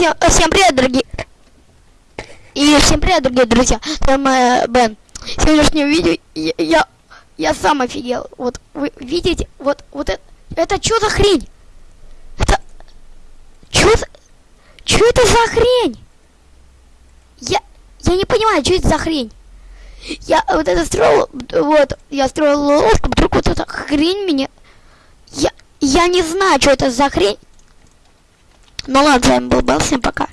Всем, всем привет, дорогие. И всем привет, дорогие друзья. Там э, Бен. В сегодняшнем видео я, я, я сам офигел. Вот вы видите, вот, вот это, это что за хрень? Это, что за, что это за хрень? Я, я не понимаю, что это за хрень. Я вот это строил, вот, я строил лодку, вдруг вот эта хрень меня... Я, я не знаю, что это за хрень. Ну ладно, с вами был Белл, всем пока.